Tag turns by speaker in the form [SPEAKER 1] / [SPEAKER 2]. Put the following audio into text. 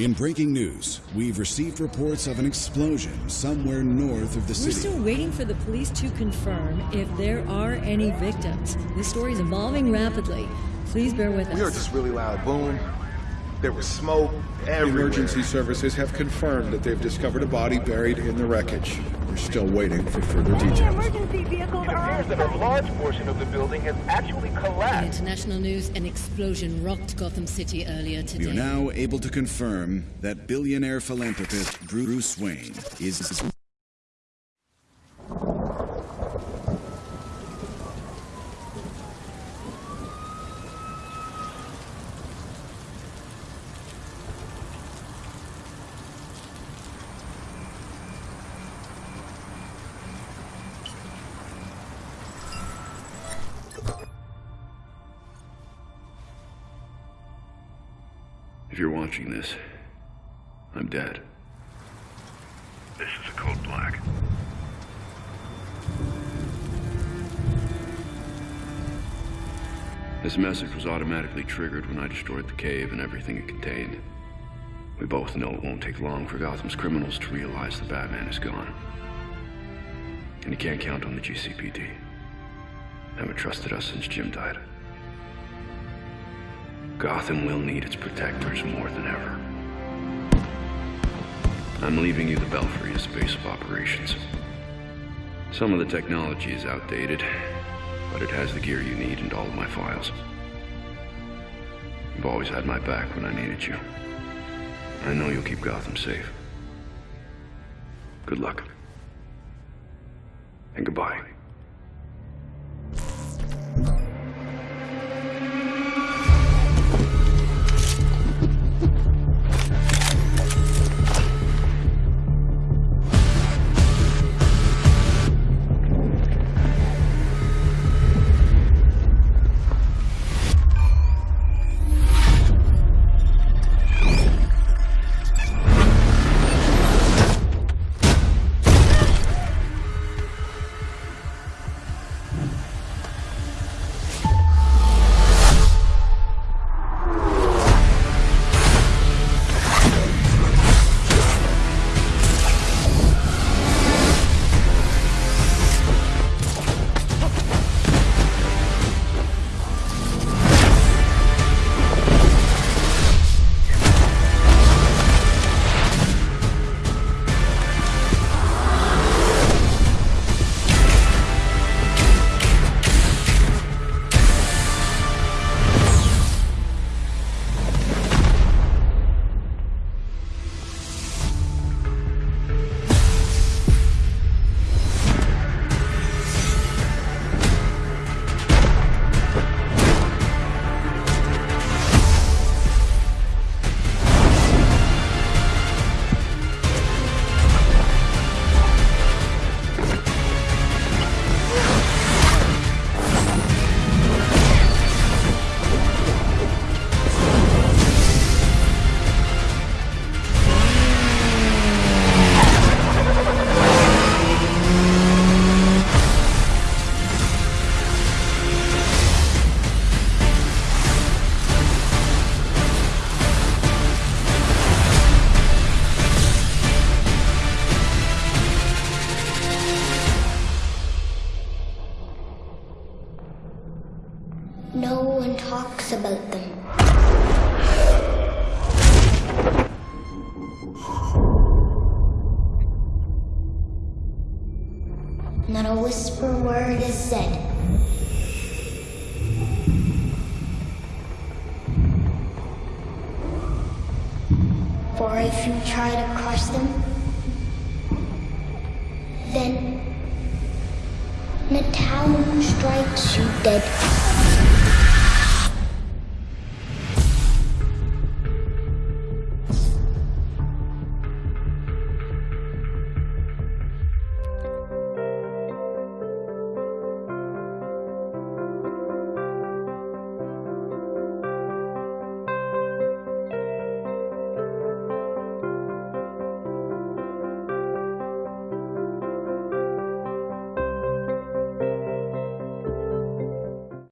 [SPEAKER 1] In breaking news, we've received reports of an explosion somewhere north of the city.
[SPEAKER 2] We're still waiting for the police to confirm if there are any victims. This story is evolving rapidly. Please bear with us.
[SPEAKER 3] We heard this really loud boom. There was smoke everywhere.
[SPEAKER 4] Emergency services have confirmed that they've discovered a body buried in the wreckage. We're still waiting for further details.
[SPEAKER 5] Emergency vehicles
[SPEAKER 3] It appears that a large portion of the building has actually
[SPEAKER 2] In
[SPEAKER 3] collapsed.
[SPEAKER 2] international news, an explosion rocked Gotham City earlier today.
[SPEAKER 1] We are now able to confirm that billionaire philanthropist Bruce Wayne is
[SPEAKER 6] you're watching this, I'm dead. This is a code black. This message was automatically triggered when I destroyed the cave and everything it contained. We both know it won't take long for Gotham's criminals to realize the Batman is gone. And you can't count on the GCPD. Haven't trusted us since Jim died. Gotham will need its protectors more than ever. I'm leaving you the Belfry as base of operations. Some of the technology is outdated, but it has the gear you need and all of my files. You've always had my back when I needed you. I know you'll keep Gotham safe. Good luck. And goodbye.
[SPEAKER 7] About them. Not a whisper word is said. For if you try to crush them, then the town strikes you dead.